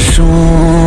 说。